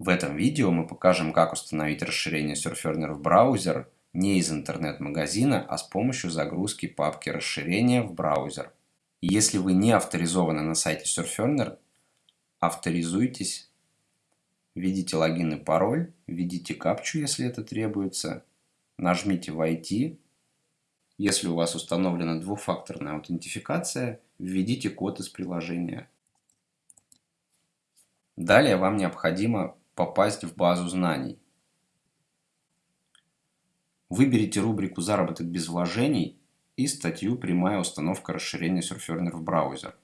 В этом видео мы покажем, как установить расширение Surferner в браузер не из интернет-магазина, а с помощью загрузки папки расширения в браузер. Если вы не авторизованы на сайте Surferner, авторизуйтесь, введите логин и пароль, введите капчу, если это требуется, нажмите «Войти». Если у вас установлена двухфакторная аутентификация, введите код из приложения. Далее вам необходимо попасть в базу знаний. Выберите рубрику «Заработок без вложений» и статью «Прямая установка расширения Surferner в браузер».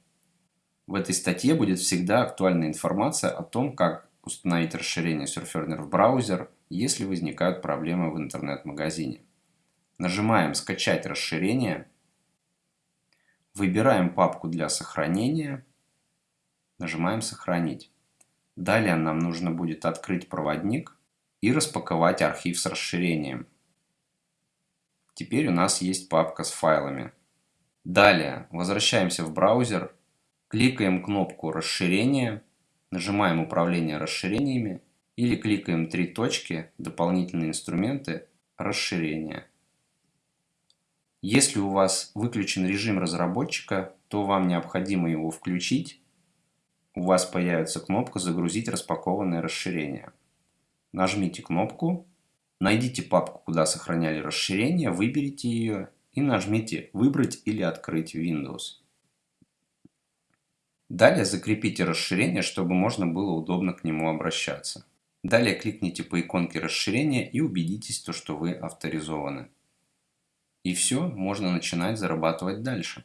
В этой статье будет всегда актуальная информация о том, как установить расширение Surferner в браузер, если возникают проблемы в интернет-магазине. Нажимаем «Скачать расширение», выбираем папку для сохранения, нажимаем «Сохранить». Далее нам нужно будет открыть проводник и распаковать архив с расширением. Теперь у нас есть папка с файлами. Далее возвращаемся в браузер, кликаем кнопку расширения, нажимаем управление расширениями или кликаем три точки дополнительные инструменты расширения. Если у вас выключен режим разработчика, то вам необходимо его включить у вас появится кнопка «Загрузить распакованное расширение». Нажмите кнопку, найдите папку, куда сохраняли расширение, выберите ее и нажмите «Выбрать или открыть Windows». Далее закрепите расширение, чтобы можно было удобно к нему обращаться. Далее кликните по иконке расширения и убедитесь, то, что вы авторизованы. И все, можно начинать зарабатывать дальше.